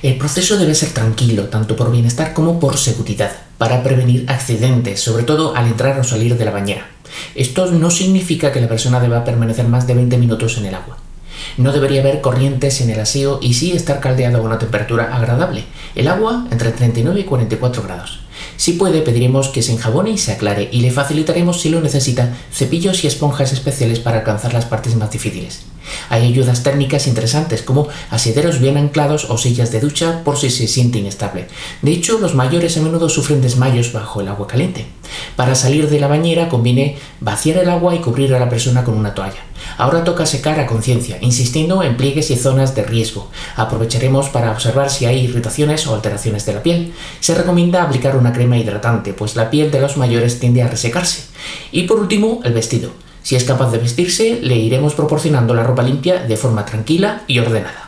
El proceso debe ser tranquilo, tanto por bienestar como por seguridad, para prevenir accidentes, sobre todo al entrar o salir de la bañera. Esto no significa que la persona deba permanecer más de 20 minutos en el agua. No debería haber corrientes en el aseo y sí estar caldeado a una temperatura agradable. El agua entre 39 y 44 grados. Si puede, pediremos que se enjabone y se aclare y le facilitaremos, si lo necesita, cepillos y esponjas especiales para alcanzar las partes más difíciles. Hay ayudas técnicas interesantes como asideros bien anclados o sillas de ducha por si se siente inestable. De hecho, los mayores a menudo sufren desmayos bajo el agua caliente. Para salir de la bañera conviene vaciar el agua y cubrir a la persona con una toalla. Ahora toca secar a conciencia, insistiendo en pliegues y zonas de riesgo. Aprovecharemos para observar si hay irritaciones o alteraciones de la piel. Se recomienda aplicar una crema hidratante, pues la piel de los mayores tiende a resecarse. Y por último, el vestido. Si es capaz de vestirse, le iremos proporcionando la ropa limpia de forma tranquila y ordenada.